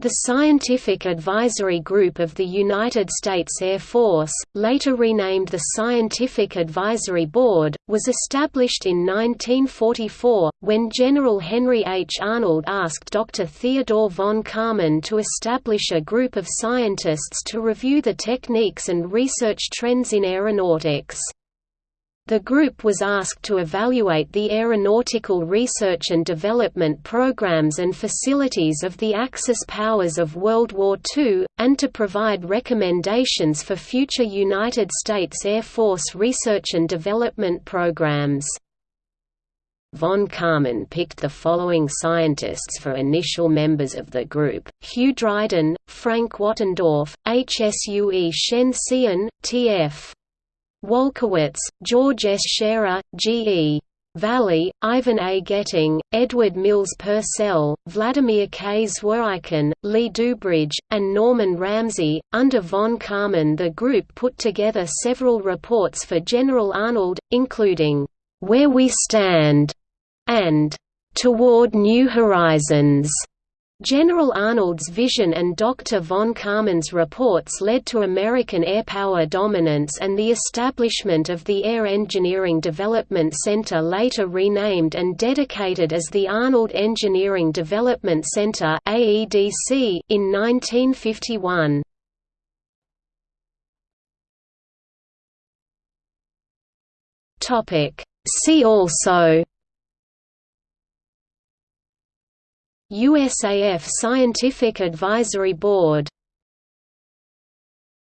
The Scientific Advisory Group of the United States Air Force, later renamed the Scientific Advisory Board, was established in 1944, when General Henry H. Arnold asked Dr. Theodore von Karman to establish a group of scientists to review the techniques and research trends in aeronautics. The group was asked to evaluate the aeronautical research and development programs and facilities of the Axis powers of World War II, and to provide recommendations for future United States Air Force research and development programs. Von Karman picked the following scientists for initial members of the group, Hugh Dryden, Frank Wattendorf, HSUE Shen Tsien, T.F. Walkowicz, George S. Schairer, G. E. Valley, Ivan A. Getting, Edward Mills Purcell, Vladimir K. Zworykin, Lee Dubridge, and Norman Ramsey. Under von Karman, the group put together several reports for General Arnold, including, Where We Stand and Toward New Horizons. General Arnold's vision and Dr. von Karman's reports led to American airpower dominance and the establishment of the Air Engineering Development Center later renamed and dedicated as the Arnold Engineering Development Center in 1951. See also USAF Scientific Advisory Board